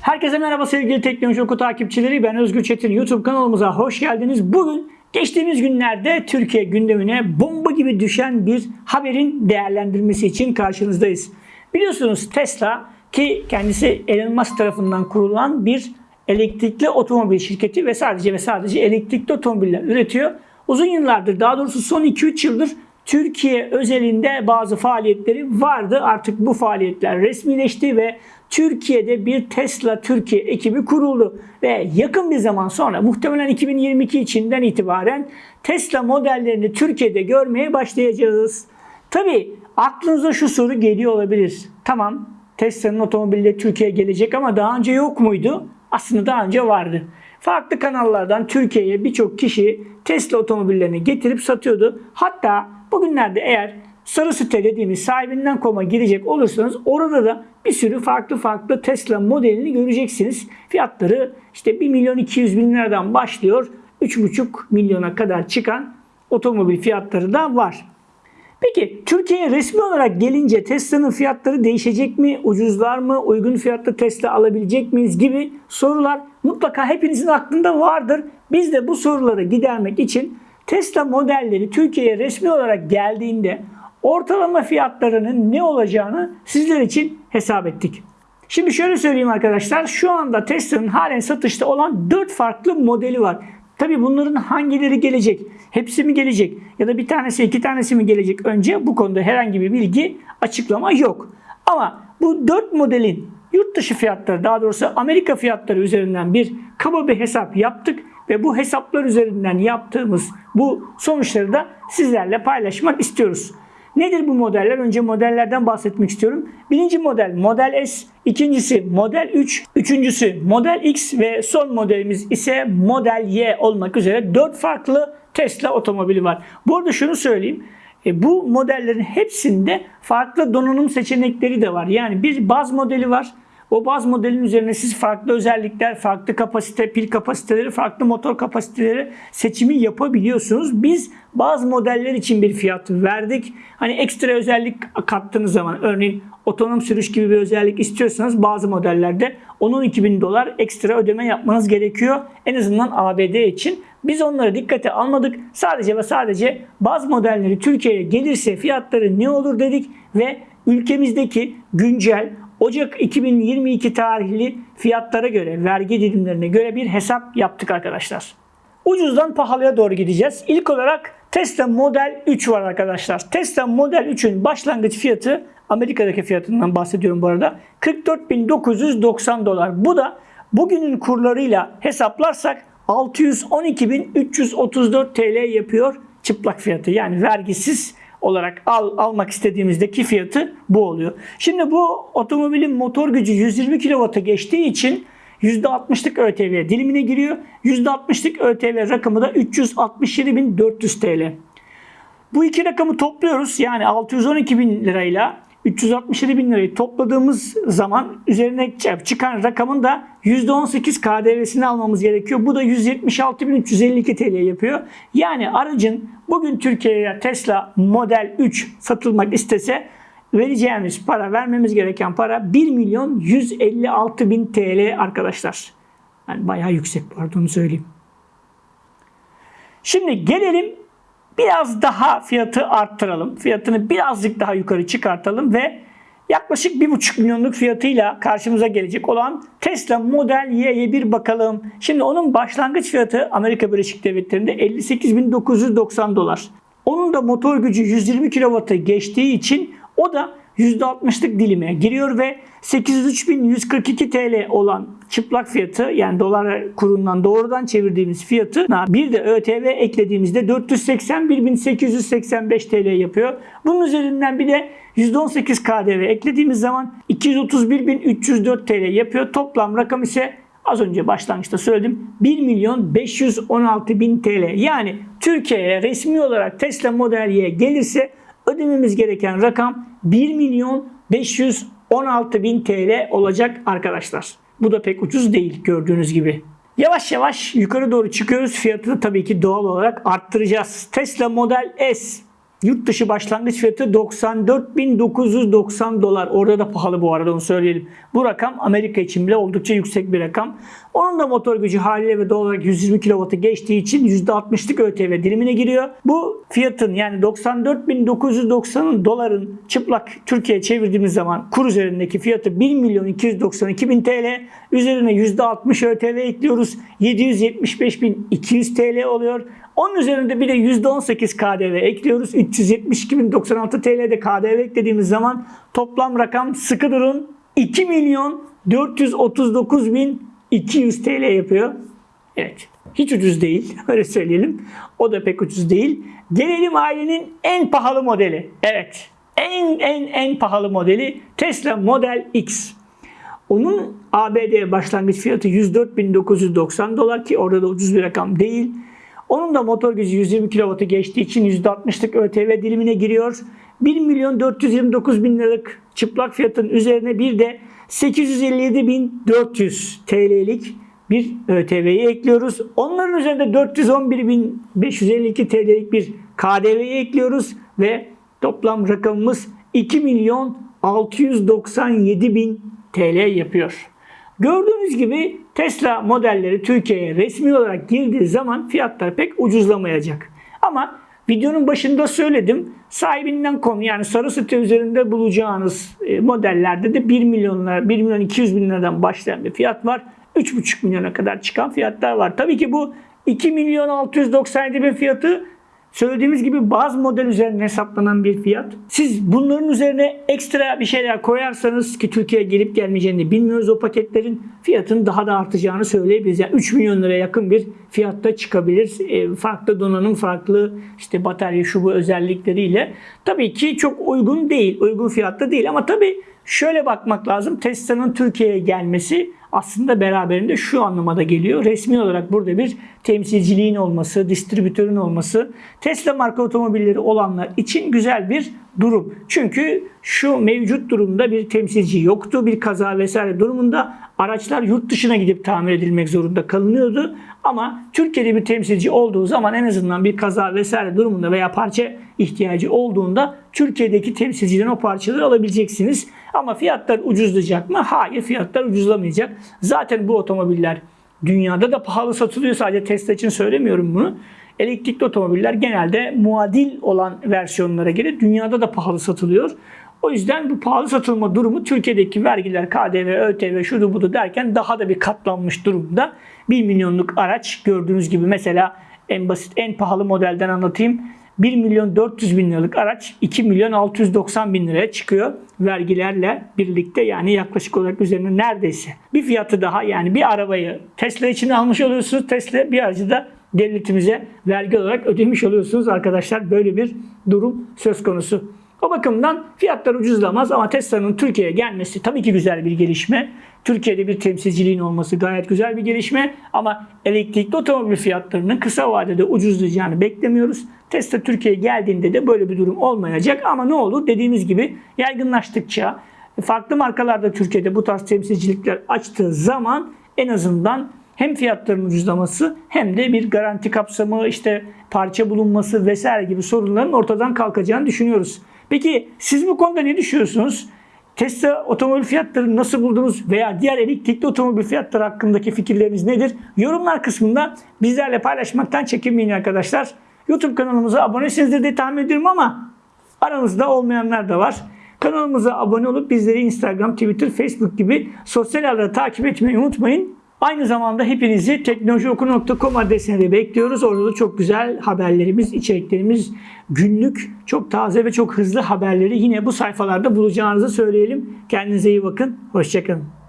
Herkese merhaba sevgili Teknoloji Oku takipçileri. Ben Özgür Çetin. YouTube kanalımıza hoş geldiniz. Bugün geçtiğimiz günlerde Türkiye gündemine bomba gibi düşen bir haberin değerlendirmesi için karşınızdayız. Biliyorsunuz Tesla ki kendisi Elon Musk tarafından kurulan bir elektrikli otomobil şirketi ve sadece ve sadece elektrikli otomobiller üretiyor. Uzun yıllardır daha doğrusu son 2-3 yıldır Türkiye özelinde bazı faaliyetleri vardı. Artık bu faaliyetler resmileşti ve Türkiye'de bir Tesla Türkiye ekibi kuruldu. Ve yakın bir zaman sonra muhtemelen 2022 içinden itibaren Tesla modellerini Türkiye'de görmeye başlayacağız. Tabi aklınıza şu soru geliyor olabilir. Tamam Tesla'nın otomobilleri Türkiye'ye gelecek ama daha önce yok muydu? Aslında daha önce vardı. Farklı kanallardan Türkiye'ye birçok kişi Tesla otomobillerini getirip satıyordu. Hatta bugünlerde eğer sarı site dediğimiz sahibinden koma girecek olursanız orada da bir sürü farklı farklı Tesla modelini göreceksiniz. Fiyatları işte 1 milyon 200 bin liradan başlıyor. 3,5 milyona kadar çıkan otomobil fiyatları da var. Peki Türkiye'ye resmi olarak gelince Tesla'nın fiyatları değişecek mi? Ucuzlar mı? Uygun fiyatlı Tesla alabilecek miyiz? gibi sorular mutlaka hepinizin aklında vardır. Biz de bu soruları gidermek için Tesla modelleri Türkiye'ye resmi olarak geldiğinde ortalama fiyatlarının ne olacağını sizler için hesap ettik. Şimdi şöyle söyleyeyim arkadaşlar. Şu anda Tesla'nın halen satışta olan 4 farklı modeli var. Tabi bunların hangileri gelecek? Hepsi mi gelecek? Ya da bir tanesi iki tanesi mi gelecek önce? Bu konuda herhangi bir bilgi açıklama yok. Ama bu 4 modelin yurt dışı fiyatları daha doğrusu Amerika fiyatları üzerinden bir kaba bir hesap yaptık ve bu hesaplar üzerinden yaptığımız bu sonuçları da sizlerle paylaşmak istiyoruz. Nedir bu modeller? Önce modellerden bahsetmek istiyorum. Birinci model Model S, ikincisi Model 3, üçüncüsü Model X ve son modelimiz ise Model Y olmak üzere 4 farklı Tesla otomobili var. Bu arada şunu söyleyeyim. E, bu modellerin hepsinde farklı donanım seçenekleri de var. Yani bir baz modeli var. O baz modelin üzerine siz farklı özellikler, farklı kapasite, pil kapasiteleri, farklı motor kapasiteleri seçimi yapabiliyorsunuz. Biz bazı modeller için bir fiyat verdik. Hani ekstra özellik kattığınız zaman örneğin otonom sürüş gibi bir özellik istiyorsanız bazı modellerde 10-12 bin dolar ekstra ödeme yapmanız gerekiyor. En azından ABD için. Biz onları dikkate almadık. Sadece ve sadece bazı modelleri Türkiye'ye gelirse fiyatları ne olur dedik ve ülkemizdeki güncel Ocak 2022 tarihli fiyatlara göre, vergi dilimlerine göre bir hesap yaptık arkadaşlar. Ucuzdan pahalıya doğru gideceğiz. İlk olarak Tesla Model 3 var arkadaşlar. Tesla Model 3'ün başlangıç fiyatı Amerika'daki fiyatından bahsediyorum bu arada. 44.990 dolar. Bu da bugünün kurlarıyla hesaplarsak 612.334 TL yapıyor çıplak fiyatı. Yani vergisiz olarak al, almak istediğimizdeki fiyatı bu oluyor. Şimdi bu otomobilin motor gücü 120 kW'a geçtiği için %60'lık ÖTV dilimine giriyor. %60'lık ÖTV rakamı da 367.400 TL. Bu iki rakamı topluyoruz. Yani 612 bin lirayla 367 bin lirayı topladığımız zaman üzerine çıkan rakamın da %18 KDV'sini almamız gerekiyor. Bu da 176.352 TL yapıyor. Yani aracın bugün Türkiye'ye Tesla Model 3 satılmak istese vereceğimiz para, vermemiz gereken para 1 milyon 156 bin TL arkadaşlar. Yani bayağı yüksek pardon söyleyeyim. Şimdi gelelim biraz daha fiyatı arttıralım. Fiyatını birazcık daha yukarı çıkartalım ve yaklaşık 1,5 milyonluk fiyatıyla karşımıza gelecek olan Tesla Model Y'ye bir bakalım. Şimdi onun başlangıç fiyatı Amerika Birleşik Devletleri'nde 58.990 dolar. Onun da motor gücü 120 kW'a geçtiği için o da %60'lık dilime giriyor ve 803.142 TL olan çıplak fiyatı yani dolar kurundan doğrudan çevirdiğimiz fiyatı bir de ÖTV eklediğimizde 481.885 TL yapıyor. Bunun üzerinden bir de %18 KDV eklediğimiz zaman 231.304 TL yapıyor. Toplam rakam ise az önce başlangıçta söyledim 1 milyon 516 bin TL. Yani Türkiye'ye resmi olarak Tesla Model Y gelirse ödememiz gereken rakam 1 milyon 516 bin TL olacak arkadaşlar. Bu da pek ucuz değil gördüğünüz gibi. Yavaş yavaş yukarı doğru çıkıyoruz. Fiyatını tabii ki doğal olarak arttıracağız. Tesla Model S Yurt dışı başlangıç fiyatı 94.990 dolar. Orada da pahalı bu arada onu söyleyelim. Bu rakam Amerika için bile oldukça yüksek bir rakam. Onun da motor gücü haliyle ve doğal olarak 120 kW'ı geçtiği için %60'lık ÖTV dilimine giriyor. Bu fiyatın yani 94.990 doların çıplak Türkiye'ye çevirdiğimiz zaman kur üzerindeki fiyatı 1 milyon 292 bin TL. Üzerine %60 ÖTV ekliyoruz. 775.200 TL oluyor. Onun üzerinde bir de %18 KDV ekliyoruz. 372.096 TL'de KDV eklediğimiz zaman toplam rakam sıkı durun 2 milyon 439.200 TL yapıyor. Evet. Hiç ucuz değil. Öyle söyleyelim. O da pek ucuz değil. Gelelim ailenin en pahalı modeli. Evet. En en en pahalı modeli Tesla Model X. Onun ABD başlangıç fiyatı 104.990 dolar ki orada da ucuz bir rakam değil. Onun da motor gücü 120 kW'ı geçtiği için %60'lık ÖTV dilimine giriyor. 1 milyon 429 bin liralık çıplak fiyatın üzerine bir de 857.400 TL'lik bir ÖTV'yi ekliyoruz. Onların üzerinde 411.552 TL'lik bir KDV'yi ekliyoruz ve toplam rakamımız 2 milyon 697 bin TL yapıyor. Gördüğünüz gibi Tesla modelleri Türkiye'ye resmi olarak girdiği zaman fiyatlar pek ucuzlamayacak. Ama videonun başında söyledim. Sahibinden konu yani sarı site üzerinde bulacağınız e, modellerde de 1 milyonlar, 1 milyon 200 bin liradan başlayan bir fiyat var. 3,5 milyona kadar çıkan fiyatlar var. Tabii ki bu 2 milyon 697 bin fiyatı Söylediğimiz gibi bazı model üzerine hesaplanan bir fiyat. Siz bunların üzerine ekstra bir şeyler koyarsanız ki Türkiye'ye gelip gelmeyeceğini bilmiyoruz o paketlerin fiyatın daha da artacağını söyleyebiliriz. Yani 3 milyon liraya yakın bir fiyatta çıkabilir. E, farklı donanım, farklı işte batarya şu bu özellikleriyle. Tabii ki çok uygun değil, uygun fiyatta değil ama tabii şöyle bakmak lazım. Tesla'nın Türkiye'ye gelmesi aslında beraberinde şu anlamada geliyor. Resmi olarak burada bir temsilciliğin olması, distribütörün olması Tesla marka otomobilleri olanlar için güzel bir durum. Çünkü şu mevcut durumda bir temsilci yoktu. Bir kaza vesaire durumunda araçlar yurt dışına gidip tamir edilmek zorunda kalınıyordu. Ama Türkiye'de bir temsilci olduğu zaman en azından bir kaza vesaire durumunda veya parça ihtiyacı olduğunda Türkiye'deki temsilciden o parçaları alabileceksiniz. Ama fiyatlar ucuzlayacak mı? Hayır fiyatlar ucuzlamayacak. Zaten bu otomobiller dünyada da pahalı satılıyor. Sadece Tesla için söylemiyorum bunu. Elektrikli otomobiller genelde muadil olan versiyonlara göre dünyada da pahalı satılıyor. O yüzden bu pahalı satılma durumu Türkiye'deki vergiler, KDV, ÖTV, şudu budu derken daha da bir katlanmış durumda. 1 milyonluk araç gördüğünüz gibi mesela en basit, en pahalı modelden anlatayım. 1 milyon 400 bin liralık araç 2 milyon 690 bin liraya çıkıyor vergilerle birlikte yani yaklaşık olarak üzerine neredeyse bir fiyatı daha yani bir arabayı Tesla için almış oluyorsunuz. Tesla bir aracı da devletimize vergi olarak ödemiş oluyorsunuz arkadaşlar. Böyle bir durum söz konusu. O bakımdan fiyatlar ucuzlamaz ama Tesla'nın Türkiye'ye gelmesi tabii ki güzel bir gelişme. Türkiye'de bir temsilciliğin olması gayet güzel bir gelişme ama elektrikli otomobil fiyatlarının kısa vadede ucuzlayacağını beklemiyoruz. Tesla Türkiye'ye geldiğinde de böyle bir durum olmayacak ama ne olur dediğimiz gibi yaygınlaştıkça farklı markalarda Türkiye'de bu tarz temsilcilikler açtığı zaman en azından hem fiyatların ucuzlaması hem de bir garanti kapsamı, işte parça bulunması vesaire gibi sorunların ortadan kalkacağını düşünüyoruz. Peki siz bu konuda ne düşünüyorsunuz? Tesla otomobil fiyatlarını nasıl buldunuz veya diğer elektrikli otomobil fiyatları hakkındaki fikirleriniz nedir? Yorumlar kısmında bizlerle paylaşmaktan çekinmeyin arkadaşlar. YouTube kanalımıza abonesinizdir diye tahmin ediyorum ama aranızda olmayanlar da var. Kanalımıza abone olup bizleri Instagram, Twitter, Facebook gibi sosyal ağlarda takip etmeyi unutmayın. Aynı zamanda hepinizi teknolojioku.com adresine de bekliyoruz. Orada da çok güzel haberlerimiz, içeriklerimiz, günlük, çok taze ve çok hızlı haberleri yine bu sayfalarda bulacağınızı söyleyelim. Kendinize iyi bakın. Hoşçakalın.